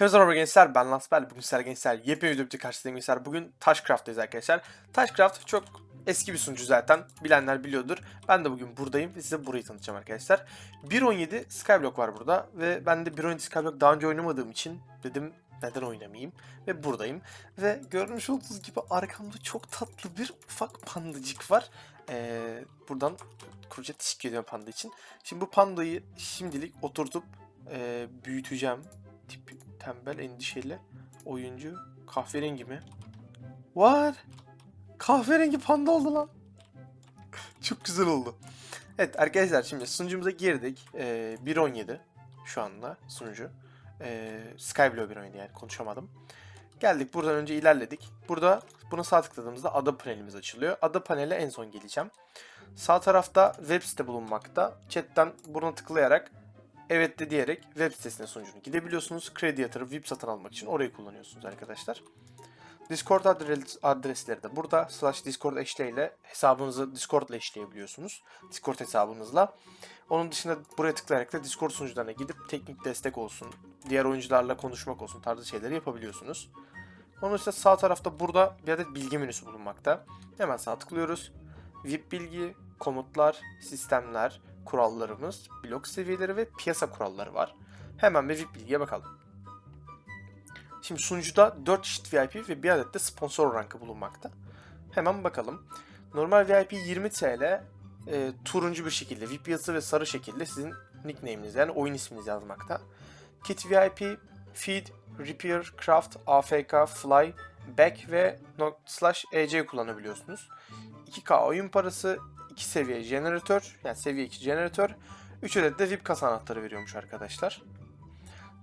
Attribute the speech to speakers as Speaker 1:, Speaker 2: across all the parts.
Speaker 1: Merhaba gençler ben Lansper bugün sizlerle gençler yepyeni videoda karşınızdayım gençler. Bugün Taşcraft'tayız arkadaşlar. Taşcraft çok eski bir sunucu zaten bilenler biliyordur. Ben de bugün buradayım ve size burayı tanıtacağım arkadaşlar. 1.17 Skyblock var burada ve ben de 1.17 Skyblock daha önce oynamadığım için dedim neden oynamayayım? Ve buradayım. Ve görmüş olduğunuz gibi arkamda çok tatlı bir ufak pandacık var. Ee, buradan kurucuya teşekkür ediyorum panda için. Şimdi bu pandayı şimdilik oturtup e, büyüteceğim tip tembel endişeli oyuncu kahverengi mi? What? Kahverengi panda oldu lan. Çok güzel oldu. Evet arkadaşlar şimdi sunucumuza girdik. Ee, 1.17 şu anda sunucu. Ee, Skyblow 1.17 yani konuşamadım. Geldik buradan önce ilerledik. Burada buna sağ tıkladığımızda ada panelimiz açılıyor. Ada panele en son geleceğim. Sağ tarafta web site bulunmakta. Chatten buna tıklayarak evet de diyerek web sitesine sunucunu gidebiliyorsunuz. Kredi yatırıp VIP satın almak için orayı kullanıyorsunuz arkadaşlar. Discord adres, adresleri de burada. Slash Discord eşleğiyle hesabınızı Discord ile eşleyebiliyorsunuz. Discord hesabınızla. Onun dışında buraya tıklayarak da Discord sunucularına gidip teknik destek olsun, diğer oyuncularla konuşmak olsun tarzı şeyleri yapabiliyorsunuz. Onun dışında sağ tarafta burada bir adet bilgi menüsü bulunmakta. Hemen sağ tıklıyoruz. VIP bilgi, komutlar, sistemler, kurallarımız, blok seviyeleri ve piyasa kuralları var. Hemen bir VIP bilgiye bakalım. Şimdi sunucuda 4 çeşit VIP ve bir adet de sponsor rankı bulunmakta. Hemen bakalım. Normal VIP 20 TL, e, turuncu bir şekilde, VIP yazısı ve sarı şekilde sizin nickname'iniz yani oyun isminiz yazmakta. Kit VIP, Feed, Repair, Craft, AFK, Fly, Back ve slash EC kullanabiliyorsunuz. 2K oyun parası, 2 seviye jeneratör, yani seviye 2 jeneratör, 3 adet de VIP kasa anahtarı veriyormuş arkadaşlar.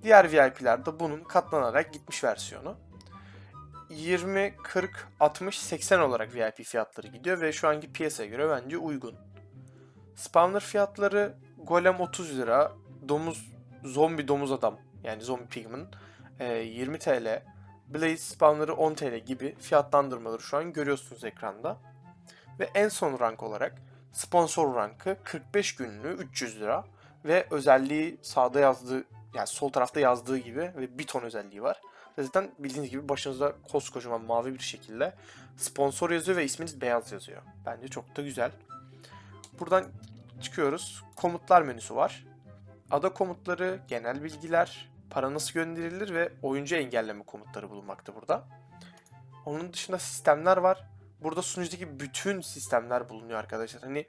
Speaker 1: Diğer VIP'ler de bunun katlanarak gitmiş versiyonu. 20, 40, 60, 80 olarak VIP fiyatları gidiyor ve şu anki piyasaya göre bence uygun. Spawner fiyatları Golem 30 lira, domuz zombi domuz adam yani zombi pigman 20 TL, Blaze spawner'ı 10 TL gibi fiyatlandırmaları şu an görüyorsunuz ekranda. Ve en son rank olarak sponsor rankı 45 günlüğü 300 lira ve özelliği sağda yazdığı yani sol tarafta yazdığı gibi ve bir ton özelliği var. Zaten bildiğiniz gibi başınızda koskocaman mavi bir şekilde sponsor yazıyor ve isminiz beyaz yazıyor. Bence çok da güzel. Buradan çıkıyoruz. Komutlar menüsü var. Ada komutları, genel bilgiler, para nasıl gönderilir ve oyuncu engelleme komutları bulunmakta burada. Onun dışında sistemler var. Burada sunucudaki bütün sistemler bulunuyor arkadaşlar. Hani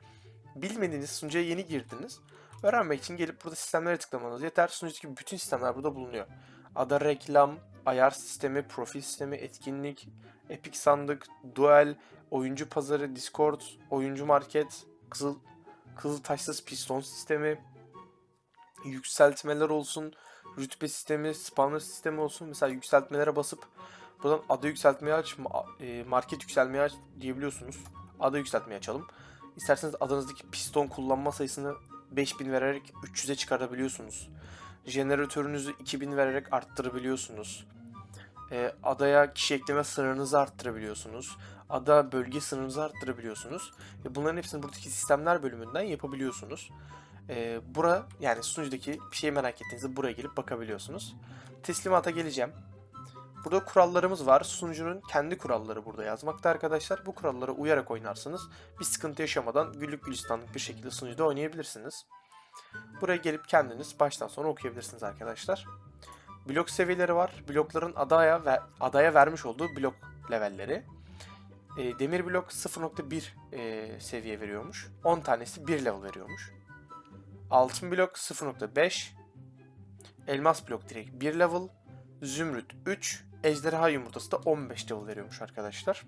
Speaker 1: bilmediğiniz sunucuya yeni girdiniz. Öğrenmek için gelip burada sistemlere tıklamanız yeter. Sunucudaki bütün sistemler burada bulunuyor. Ada reklam, ayar sistemi, profil sistemi, etkinlik, epic sandık, duel, oyuncu pazarı, discord, oyuncu market, kızıl kızıl taşsız piston sistemi, yükseltmeler olsun, rütbe sistemi, spawner sistemi olsun. Mesela yükseltmelere basıp buradan ada yükseltmeyi aç, e, market yükselmeyi aç diyebiliyorsunuz. Ada yükseltmeyi açalım. İsterseniz adanızdaki piston kullanma sayısını 5000 vererek 300'e çıkarabiliyorsunuz. Jeneratörünüzü 2000 vererek arttırabiliyorsunuz. E, adaya kişi ekleme sınırınızı arttırabiliyorsunuz. Ada bölge sınırınızı arttırabiliyorsunuz. E, bunların hepsini buradaki sistemler bölümünden yapabiliyorsunuz. E, bura yani sunucudaki bir şey merak ettiğinizde buraya gelip bakabiliyorsunuz. Teslimata geleceğim. Burada kurallarımız var. Sunucunun kendi kuralları burada yazmakta arkadaşlar. Bu kurallara uyarak oynarsanız bir sıkıntı yaşamadan güllük gülistanlık bir şekilde sunucuda oynayabilirsiniz. Buraya gelip kendiniz baştan sona okuyabilirsiniz arkadaşlar. Blok seviyeleri var. Blokların adaya ve adaya vermiş olduğu blok levelleri. E, demir blok 0.1 e, seviye veriyormuş. 10 tanesi 1 level veriyormuş. Altın blok 0.5. Elmas blok direkt 1 level. Zümrüt 3. Ejderha yumurtası da 15 level veriyormuş arkadaşlar.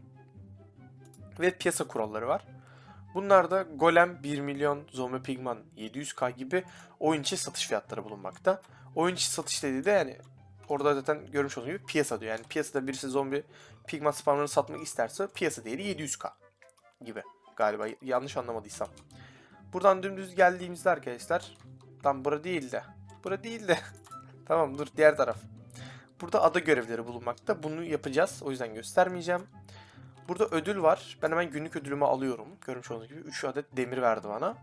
Speaker 1: Ve piyasa kuralları var. Bunlar da Golem 1 milyon, Zombi Pigman 700k gibi oyun içi satış fiyatları bulunmakta. Oyun içi satış dediği de yani orada zaten görmüş olduğunuz gibi piyasa diyor. Yani piyasada birisi zombi pigman spamlarını satmak isterse piyasa değeri 700k gibi galiba yanlış anlamadıysam. Buradan dümdüz geldiğimizde arkadaşlar tam bura değil de bura değil de tamam dur diğer taraf. Burada ada görevleri bulunmakta. Bunu yapacağız. O yüzden göstermeyeceğim. Burada ödül var. Ben hemen günlük ödülümü alıyorum. Görmüş olduğunuz gibi 3 adet demir verdi bana.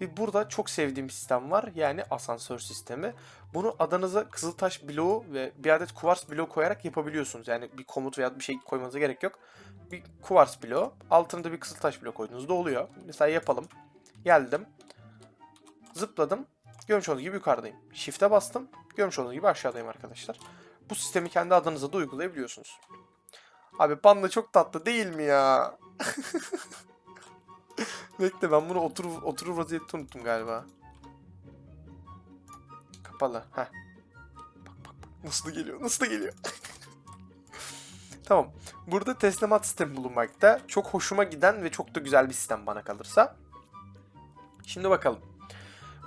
Speaker 1: Ve burada çok sevdiğim sistem var. Yani asansör sistemi. Bunu adanıza kızıltaş bloğu ve bir adet kuvars bloğu koyarak yapabiliyorsunuz. Yani bir komut veya bir şey koymanıza gerek yok. Bir kuvars bloğu. Altına da bir kızıltaş bloğu koyduğunuzda oluyor. Mesela yapalım. Geldim. Zıpladım. Görmüş olduğunuz gibi yukarıdayım. Shift'e bastım. Görmüş olduğunuz gibi aşağıdayım arkadaşlar. Bu sistemi kendi adınıza da uygulayabiliyorsunuz. Abi panda çok tatlı değil mi ya? Bekle ben bunu oturur, oturur vaziyette unuttum galiba. Kapalı. Heh. Bak bak bak. Nasıl geliyor. Nasıl geliyor. tamam. Burada teslimat sistemi bulunmakta. Çok hoşuma giden ve çok da güzel bir sistem bana kalırsa. Şimdi bakalım.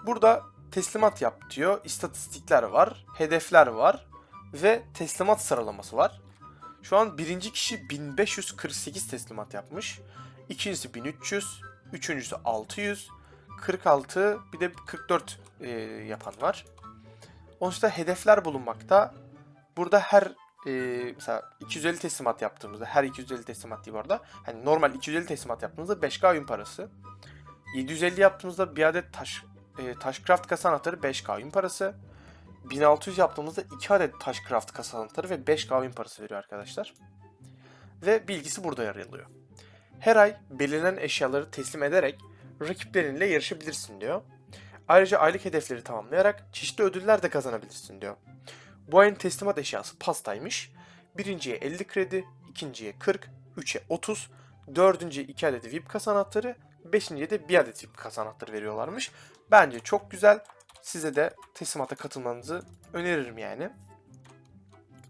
Speaker 1: Burada teslimat yap diyor. İstatistikler var. Hedefler var. Ve teslimat sıralaması var. Şu an birinci kişi 1548 teslimat yapmış. İkincisi 1300. Üçüncüsü 600. 46 bir de 44 e, yapan var. Onun dışında hedefler bulunmakta. Burada her e, mesela 250 teslimat yaptığımızda her 250 teslimat değil bu arada. Hani normal 250 teslimat yaptığımızda 5K oyun parası. 750 yaptığımızda bir adet taş e, Taşcraft kasa anahtarı 5K oyun parası. 1600 yaptığımızda 2 adet Taşcraft kasa anahtarı ve 5K oyun parası veriyor arkadaşlar. Ve bilgisi burada yer alıyor. Her ay belirlenen eşyaları teslim ederek rakiplerinle yarışabilirsin diyor. Ayrıca aylık hedefleri tamamlayarak çeşitli ödüller de kazanabilirsin diyor. Bu ayın teslimat eşyası pastaymış. Birinciye 50 kredi, ikinciye 40, üçe 30, dördüncüye 2 adet VIP kasa anahtarı, beşinciye de 1 adet VIP kasa anahtarı veriyorlarmış. Bence çok güzel. Size de teslimata katılmanızı öneririm yani.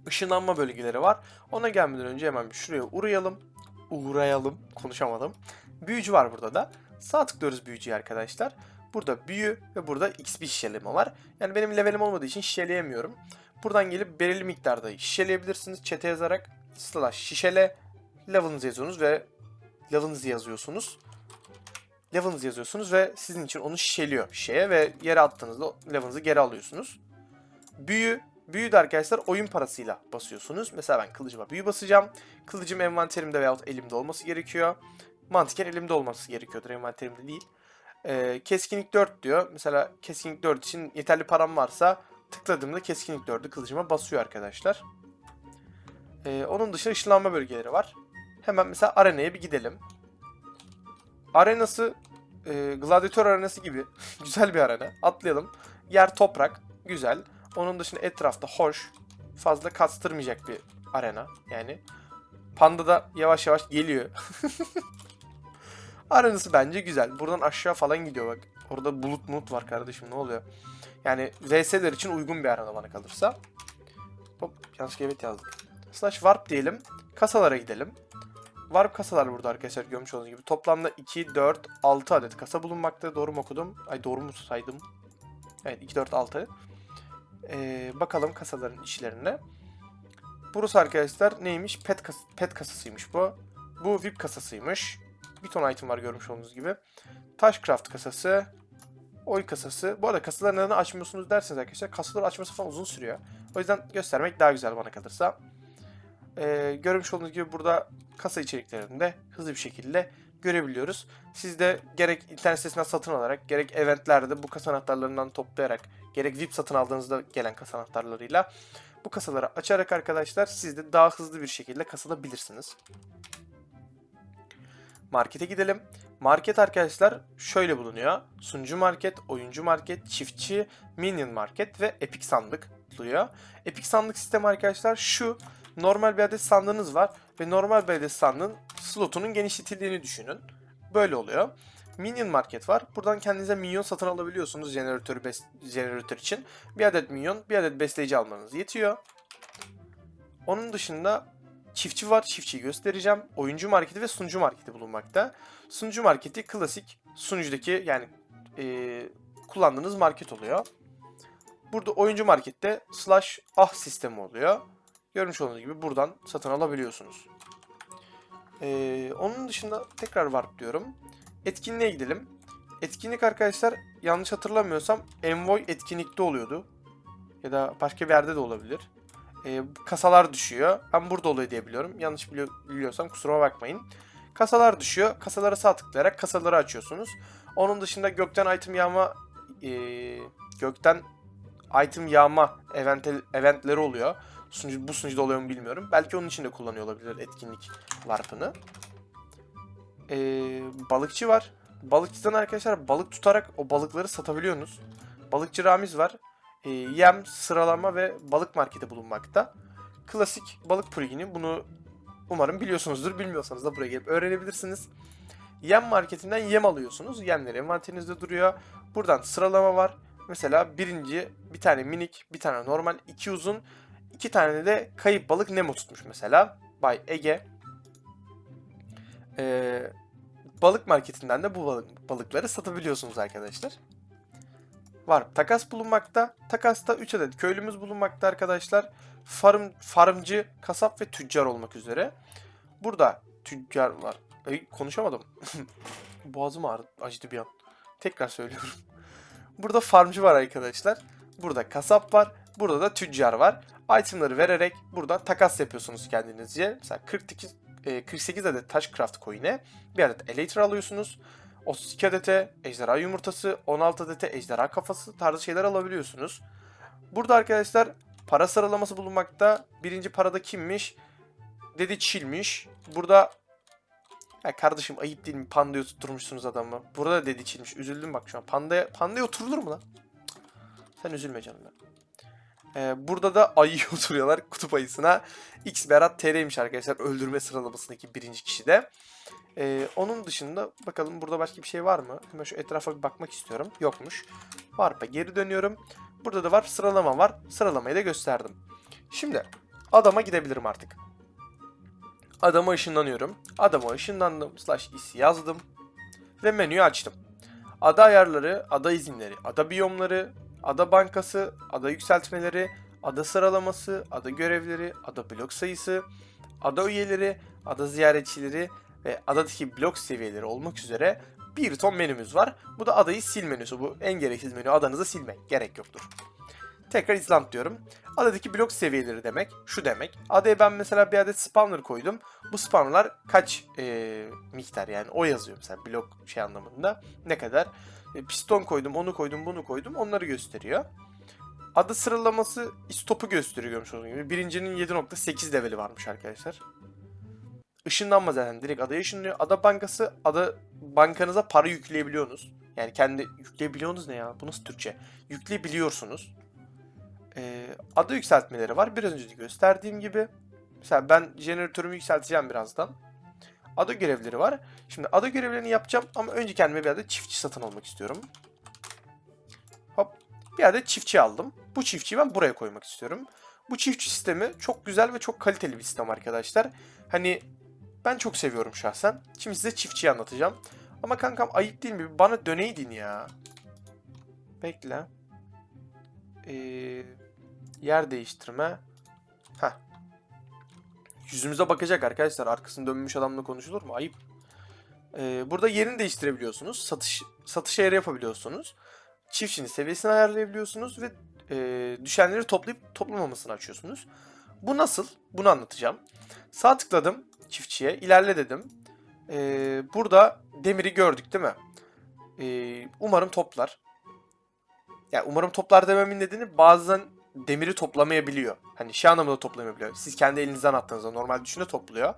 Speaker 1: Işınlanma bölgeleri var. Ona gelmeden önce hemen şuraya uğrayalım. Uğrayalım. Konuşamadım. Büyücü var burada da. Sağ tıklıyoruz büyücüye arkadaşlar. Burada büyü ve burada XP şişeleme var. Yani benim levelim olmadığı için şişeleyemiyorum. Buradan gelip belirli miktarda şişeleyebilirsiniz. Çete yazarak slash şişele level'ınızı yazıyorsunuz ve level'ınızı yazıyorsunuz. Level'ınızı yazıyorsunuz ve sizin için onu şişeliyor şişeye ve yere attığınızda level'ınızı geri alıyorsunuz. Büyü Büyü de arkadaşlar oyun parasıyla basıyorsunuz. Mesela ben kılıcıma büyü basacağım. Kılıcım envanterimde veyahut elimde olması gerekiyor. Mantıken elimde olması gerekiyordur envanterimde değil. Ee, keskinlik 4 diyor. Mesela keskinlik 4 için yeterli param varsa tıkladığımda keskinlik 4'ü kılıcıma basıyor arkadaşlar. Ee, onun dışında ışınlanma bölgeleri var. Hemen mesela arenaya bir gidelim. Arenası e, gladyatör arenası gibi güzel bir arena. Atlayalım. Yer toprak. Güzel. Onun dışında etrafta hoş. Fazla kastırmayacak bir arena. Yani Panda da yavaş yavaş geliyor. Arenası bence güzel. Buradan aşağı falan gidiyor bak. Orada bulut mulut var kardeşim ne oluyor? Yani VS'ler için uygun bir arena bana kalırsa. Hop yanlış evet yazdık. Slash warp diyelim. Kasalara gidelim. Warp kasalar burada arkadaşlar görmüş olduğunuz gibi. Toplamda 2, 4, 6 adet kasa bulunmakta. Doğru mu okudum? Ay doğru mu saydım? Evet 2, 4, 6. Ee, bakalım kasaların içlerine. Burası arkadaşlar neymiş? Pet, kas pet kasasıymış bu. Bu VIP kasasıymış. Bir ton item var görmüş olduğunuz gibi. Taşcraft kasası. Oy kasası. Bu arada kasaları neden açmıyorsunuz derseniz arkadaşlar kasaları açması falan uzun sürüyor. O yüzden göstermek daha güzel bana kalırsa. Ee, görmüş olduğunuz gibi burada kasa içeriklerini de hızlı bir şekilde görebiliyoruz. Siz de gerek internet sitesinden satın alarak gerek eventlerde bu kasa anahtarlarından toplayarak gerek VIP satın aldığınızda gelen kasa anahtarlarıyla bu kasaları açarak arkadaşlar siz de daha hızlı bir şekilde kasılabilirsiniz. Markete gidelim. Market arkadaşlar şöyle bulunuyor. Sunucu market, oyuncu market, çiftçi, minion market ve epic sandık buluyor. Epic sandık sistemi arkadaşlar şu. Normal bir adet sandığınız var ve normal bir adet sandığın slotunun genişletildiğini düşünün. Böyle oluyor. Minion Market var. Buradan kendinize minyon satın alabiliyorsunuz jeneratör, jeneratör için. Bir adet minyon, bir adet besleyici almanız yetiyor. Onun dışında çiftçi var. Çiftçiyi göstereceğim. Oyuncu marketi ve sunucu marketi bulunmakta. Sunucu marketi klasik sunucudaki yani e, kullandığınız market oluyor. Burada oyuncu markette slash ah sistemi oluyor. Görmüş olduğunuz gibi buradan satın alabiliyorsunuz. Ee, onun dışında tekrar warp diyorum. Etkinliğe gidelim. Etkinlik arkadaşlar yanlış hatırlamıyorsam Envoy etkinlikte oluyordu. Ya da başka bir yerde de olabilir. Ee, kasalar düşüyor. Ben burada oluyor diye. Yanlış biliyor, biliyorsam kusuruma bakmayın. Kasalar düşüyor. Kasalara sağ tıklayarak kasaları açıyorsunuz. Onun dışında gökten item yağma eee, gökten item yağma eventel, eventleri oluyor. Sunucu, bu sunucuda oluyor mu bilmiyorum. Belki onun için de kullanıyor olabilir etkinlik varpını. Eee, balıkçı var. Balıkçıdan arkadaşlar balık tutarak o balıkları satabiliyorsunuz. Balıkçı Ramiz var. Eee, yem, sıralama ve balık marketi bulunmakta. Klasik balık plugini. Bunu umarım biliyorsunuzdur. Bilmiyorsanız da buraya gelip öğrenebilirsiniz. Yem marketinden yem alıyorsunuz. Yemler envanterinizde duruyor. Buradan sıralama var. Mesela birinci bir tane minik, bir tane normal, iki uzun, iki tane de kayıp balık Nemo tutmuş mesela. Bay Ege. Ee, balık marketinden de bu balık, balıkları satabiliyorsunuz arkadaşlar. Var. Takas bulunmakta. Takasta 3 adet köylümüz bulunmakta arkadaşlar. Farm, farmcı, kasap ve tüccar olmak üzere. Burada tüccar var. Ay, konuşamadım. Boğazım ağrı, acıdı bir an. Tekrar söylüyorum. Burada farmcı var arkadaşlar. Burada kasap var. Burada da tüccar var. Itemları vererek burada takas yapıyorsunuz kendinizce. Mesela 48, e, 48 adet Taşcraft coin'e bir adet Elytra alıyorsunuz. 32 adete ejderha yumurtası, 16 adete ejderha kafası tarzı şeyler alabiliyorsunuz. Burada arkadaşlar para sıralaması bulunmakta. Birinci parada kimmiş? Dedi Çil'miş. Burada ya kardeşim ayıp değil mi? Panda'yı tutturmuşsunuz adamı. Burada da dedi Çil'miş. Üzüldüm bak şu an. Panda'ya Panda'ya oturulur mu lan? Sen üzülme canım. ya. Ee, burada da ayı oturuyorlar kutup ayısına. X Berat TR'ymiş arkadaşlar öldürme sıralamasındaki birinci kişi de. Ee, onun dışında bakalım burada başka bir şey var mı? Hemen şu etrafa bir bakmak istiyorum. Yokmuş. Varpa geri dönüyorum. Burada da var sıralama var. Sıralamayı da gösterdim. Şimdi adama gidebilirim artık. Adama ışınlanıyorum. Adama ışınlandım. Slash is yazdım. Ve menüyü açtım. Ada ayarları, ada izinleri, ada biyomları, ada bankası, ada yükseltmeleri, ada sıralaması, ada görevleri, ada blok sayısı, ada üyeleri, ada ziyaretçileri ve adadaki blok seviyeleri olmak üzere bir ton menümüz var. Bu da adayı sil menüsü. Bu en gereksiz menü. Adanızı silmek. Gerek yoktur. Tekrar İsland diyorum. Adadaki blok seviyeleri demek. Şu demek. Adaya ben mesela bir adet spawner koydum. Bu spawnerlar kaç eee, miktar yani o yazıyor mesela blok şey anlamında. Ne kadar. E, piston koydum, onu koydum, bunu koydum. Onları gösteriyor. Ada sıralaması istopu gösteriyor görmüş olduğunuz gibi. Birincinin 7.8 leveli varmış arkadaşlar. Işınlanma zaten direkt adaya ışınlıyor. Ada bankası, ada bankanıza para yükleyebiliyorsunuz. Yani kendi yükleyebiliyorsunuz ne ya? Bu nasıl Türkçe? Yükleyebiliyorsunuz. Ee, ada yükseltmeleri var. Biraz önce de gösterdiğim gibi. Mesela ben jeneratörümü yükselteceğim birazdan. Ada görevleri var. Şimdi ada görevlerini yapacağım ama önce kendime bir adet çiftçi satın almak istiyorum. Hop. Bir adet çiftçi aldım. Bu çiftçiyi ben buraya koymak istiyorum. Bu çiftçi sistemi çok güzel ve çok kaliteli bir sistem arkadaşlar. Hani ben çok seviyorum şahsen. Şimdi size çiftçiyi anlatacağım. Ama kankam ayıp değil mi? Bana döneydin ya. Bekle. Ee, yer değiştirme. Heh. Yüzümüze bakacak arkadaşlar. Arkasını dönmüş adamla konuşulur mu? Ayıp. Ee, burada yerini değiştirebiliyorsunuz. Satış satış ayarı yapabiliyorsunuz. Çiftçinin seviyesini ayarlayabiliyorsunuz ve e, düşenleri toplayıp toplamamasını açıyorsunuz. Bu nasıl? Bunu anlatacağım. Sağ tıkladım çiftçiye. ilerle dedim. Ee, burada demiri gördük değil mi? Ee, umarım toplar. Yani umarım toplar dememin nedeni bazen demiri toplamayabiliyor. Hani şey anlamında toplamayabiliyor. Siz kendi elinizden attığınızda normal düşüne topluyor.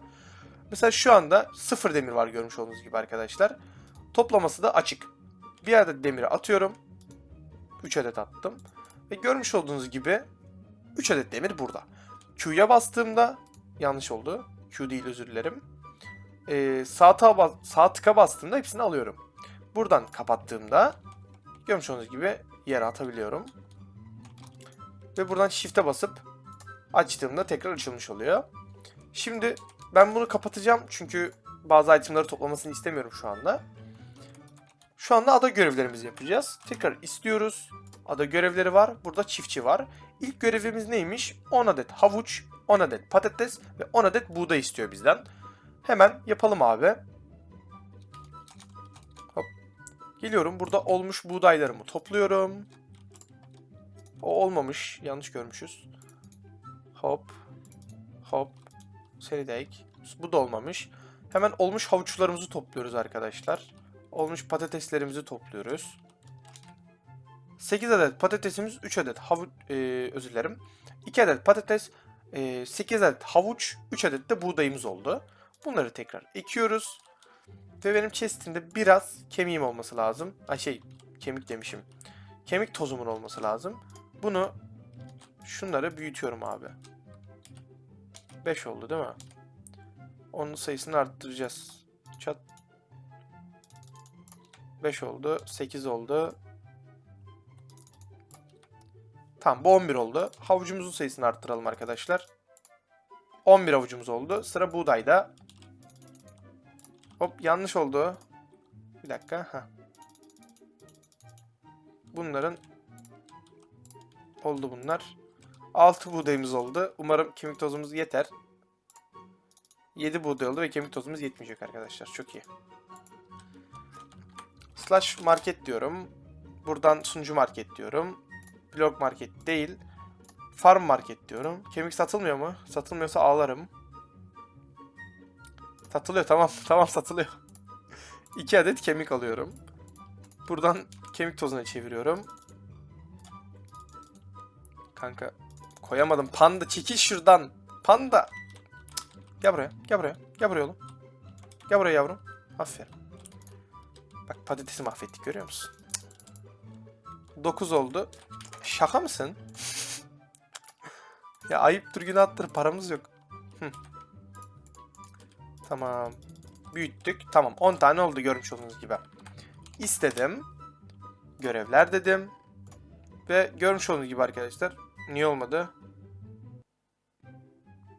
Speaker 1: Mesela şu anda sıfır demir var görmüş olduğunuz gibi arkadaşlar. Toplaması da açık. Bir adet demiri atıyorum. 3 adet attım. Ve görmüş olduğunuz gibi 3 adet demir burada. Q'ya bastığımda yanlış oldu. Q değil özür dilerim. Ee, sağ, sağ tıka bastığımda hepsini alıyorum. Buradan kapattığımda görmüş olduğunuz gibi yere atabiliyorum. Ve buradan shift'e basıp açtığımda tekrar açılmış oluyor. Şimdi ben bunu kapatacağım çünkü bazı itemleri toplamasını istemiyorum şu anda. Şu anda ada görevlerimizi yapacağız. Tekrar istiyoruz. Ada görevleri var. Burada çiftçi var. İlk görevimiz neymiş? 10 adet havuç, 10 adet patates ve 10 adet buğday istiyor bizden. Hemen yapalım abi. Hop. Geliyorum. Burada olmuş buğdaylarımı topluyorum. O olmamış. Yanlış görmüşüz. Hop. Hop. Seni de ek. Bu da olmamış. Hemen olmuş havuçlarımızı topluyoruz arkadaşlar. olmuş patateslerimizi topluyoruz. 8 adet patatesimiz, 3 adet havuç, e, özür dilerim. 2 adet patates, e, 8 adet havuç, 3 adet de buğdayımız oldu. Bunları tekrar ekiyoruz. Ve benim chestimde biraz kemiğim olması lazım. Ay şey, kemik demişim. Kemik tozumun olması lazım. Bunu şunları büyütüyorum abi. 5 oldu değil mi? Onun sayısını arttıracağız. Çat. 5 oldu. 8 oldu. Tamam bu 11 oldu. Havucumuzun sayısını arttıralım arkadaşlar. 11 havucumuz oldu. Sıra buğdayda. Hop yanlış oldu. Bir dakika. Heh. Bunların oldu bunlar. 6 buğdayımız oldu. Umarım kemik tozumuz yeter. 7 buğday oldu ve kemik tozumuz yetmeyecek arkadaşlar. Çok iyi. Slash market diyorum. Buradan sunucu market diyorum. Blog market değil. Farm market diyorum. Kemik satılmıyor mu? Satılmıyorsa ağlarım. Satılıyor tamam. Tamam satılıyor. 2 adet kemik alıyorum. Buradan kemik tozuna çeviriyorum. Kanka koyamadım. Panda çekil şuradan. Panda. Gel buraya. Gel buraya. Gel buraya oğlum. Gel buraya yavrum. Aferin. Bak patatesi mahvettik görüyor musun? 9 oldu. Şaka mısın? ya ayıptır günahtır paramız yok. Tamam. Büyüttük. Tamam 10 tane oldu görmüş olduğunuz gibi. İstedim. Görevler dedim. Ve görmüş olduğunuz gibi arkadaşlar. Niye olmadı?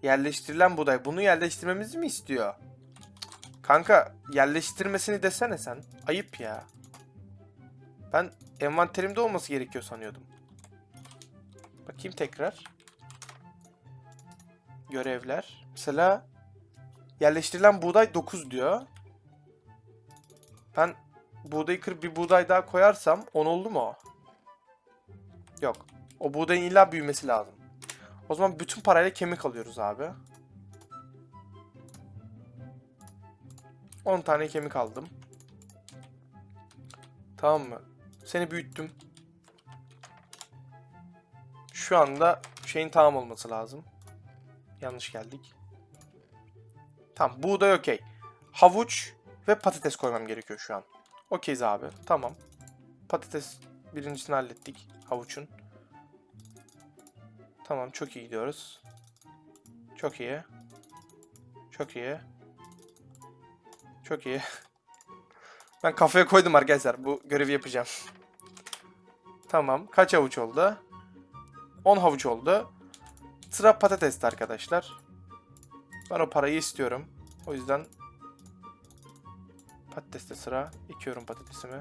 Speaker 1: Yerleştirilen buğday. Bunu yerleştirmemizi mi istiyor? Kanka yerleştirmesini desene sen. Ayıp ya. Ben envanterimde olması gerekiyor sanıyordum. Bakayım tekrar. Görevler. Mesela yerleştirilen buğday 9 diyor. Ben buğdayı kırıp bir buğday daha koyarsam 10 oldu mu? Yok. O buğdayın illa büyümesi lazım. O zaman bütün parayla kemik alıyoruz abi. 10 tane kemik aldım. Tamam mı? Seni büyüttüm. Şu anda şeyin tamam olması lazım. Yanlış geldik. Tamam buğday okey. Havuç ve patates koymam gerekiyor şu an. Okeyiz abi. Tamam. Patates birincisini hallettik. Havuçun. Tamam çok iyi gidiyoruz. Çok iyi. Çok iyi. Çok iyi. Ben kafaya koydum arkadaşlar. Bu görevi yapacağım. Tamam. Kaç havuç oldu? 10 havuç oldu. Sıra patatesti arkadaşlar. Ben o parayı istiyorum. O yüzden patateste sıra. Ekiyorum patatesimi.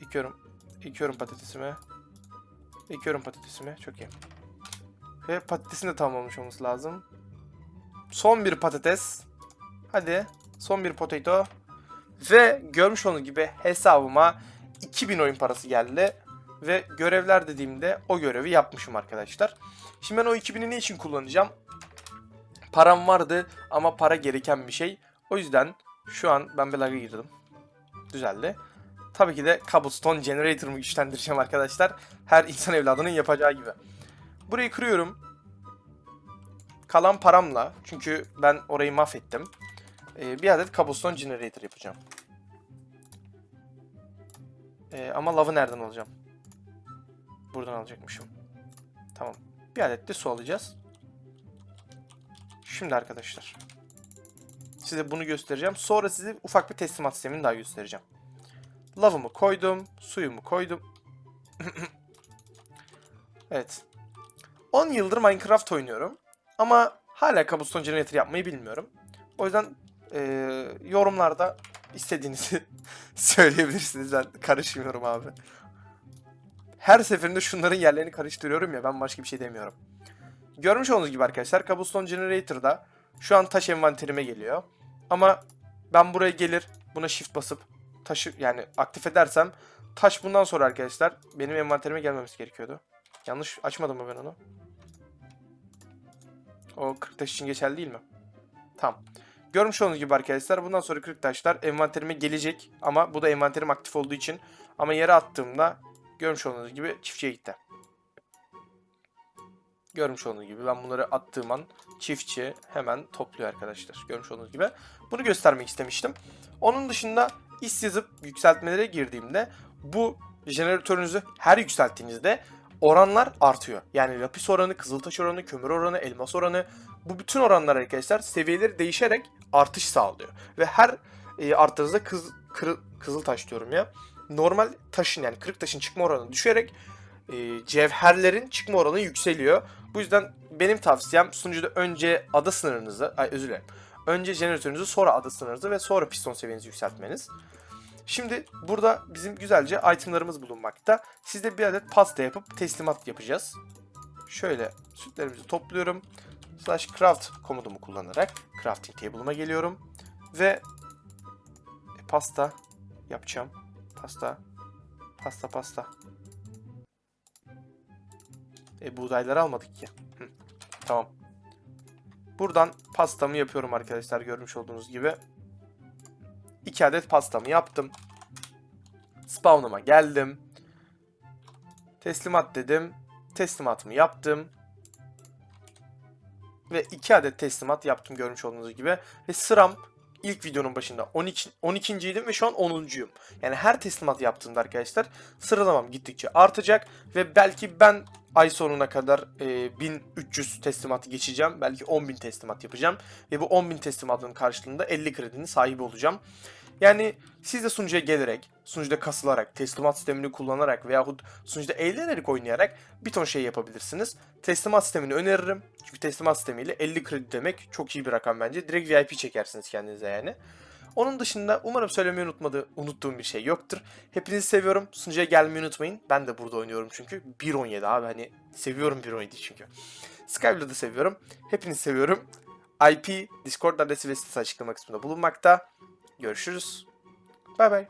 Speaker 1: Ekiyorum. Ekiyorum patatesimi. Ekiyorum patatesimi. Çok iyi. Ve patatesin de tamamlamış olması lazım. Son bir patates. Hadi. Son bir potato. Ve görmüş olduğunuz gibi hesabıma 2000 oyun parası geldi. Ve görevler dediğimde o görevi yapmışım arkadaşlar. Şimdi ben o 2000'i ne için kullanacağım? Param vardı ama para gereken bir şey. O yüzden şu an ben bir girdim. Düzeldi. Tabii ki de Cobblestone Generator'ımı güçlendireceğim arkadaşlar. Her insan evladının yapacağı gibi. Burayı kırıyorum. Kalan paramla, çünkü ben orayı mahvettim. Ee, bir adet Cobblestone Generator yapacağım. Ee, ama lavı nereden alacağım? Buradan alacakmışım. Tamam. Bir adet de su alacağız. Şimdi arkadaşlar. Size bunu göstereceğim. Sonra size ufak bir teslimat sistemini daha göstereceğim. Lavımı koydum. Suyumu koydum. evet. 10 yıldır Minecraft oynuyorum. Ama hala Cobblestone Generator yapmayı bilmiyorum. O yüzden e, yorumlarda istediğinizi söyleyebilirsiniz. Ben karışmıyorum abi. Her seferinde şunların yerlerini karıştırıyorum ya ben başka bir şey demiyorum. Görmüş olduğunuz gibi arkadaşlar Cobblestone Generator'da şu an taş envanterime geliyor. Ama ben buraya gelir buna shift basıp taşı yani aktif edersem taş bundan sonra arkadaşlar benim envanterime gelmemesi gerekiyordu. Yanlış açmadım mı ben onu? O 40 taş için geçerli değil mi? Tamam. Görmüş olduğunuz gibi arkadaşlar bundan sonra 40 taşlar envanterime gelecek. Ama bu da envanterim aktif olduğu için. Ama yere attığımda görmüş olduğunuz gibi çiftçiye gitti. Görmüş olduğunuz gibi ben bunları attığım an çiftçi hemen topluyor arkadaşlar. Görmüş olduğunuz gibi. Bunu göstermek istemiştim. Onun dışında iş yazıp yükseltmelere girdiğimde bu jeneratörünüzü her yükselttiğinizde oranlar artıyor. Yani lapis oranı, kızıltaş oranı, kömür oranı, elmas oranı bu bütün oranlar arkadaşlar seviyeleri değişerek artış sağlıyor. Ve her e, arttığınızda kız, kırı, kızıltaş diyorum ya. Normal taşın yani kırık taşın çıkma oranı düşerek e, cevherlerin çıkma oranı yükseliyor. Bu yüzden benim tavsiyem sunucuda önce ada sınırınızı, ay özür dilerim. Önce jeneratörünüzü sonra ada sınırınızı ve sonra piston seviyenizi yükseltmeniz. Şimdi burada bizim güzelce itemlarımız bulunmakta. Sizde bir adet pasta yapıp teslimat yapacağız. Şöyle sütlerimizi topluyorum. Slash craft komutumu kullanarak crafting table'ıma geliyorum. Ve e, pasta yapacağım. Pasta. Pasta pasta. E buğdayları almadık ki. Hı, Tamam. Buradan pastamı yapıyorum arkadaşlar görmüş olduğunuz gibi. 2 adet pastamı yaptım. Spawn'ıma geldim. Teslimat dedim. Teslimatımı yaptım. Ve 2 adet teslimat yaptım görmüş olduğunuz gibi. Ve sıram ilk videonun başında 12. 12.ydim ve şu an 10.yum. Yani her teslimat yaptığımda arkadaşlar sıralamam gittikçe artacak. Ve belki ben ay sonuna kadar e, 1300 teslimatı geçeceğim. Belki 10.000 teslimat yapacağım. Ve bu 10.000 teslimatın karşılığında 50 kredinin sahibi olacağım. Yani siz de sunucuya gelerek, sunucuda kasılarak, teslimat sistemini kullanarak veyahut sunucuda eğlenerek oynayarak bir ton şey yapabilirsiniz. Teslimat sistemini öneririm. Çünkü teslimat sistemiyle 50 kredi demek çok iyi bir rakam bence. Direkt VIP çekersiniz kendinize yani. Onun dışında umarım söylemeyi unutmadı, unuttuğum bir şey yoktur. Hepinizi seviyorum. Sunucuya gelmeyi unutmayın. Ben de burada oynuyorum çünkü. 1.17 abi hani seviyorum 1.17 çünkü. Skyblue'da da seviyorum. Hepinizi seviyorum. IP, Discord adresi ve sitesi açıklama kısmında bulunmakta. Görüşürüz. Bay bay.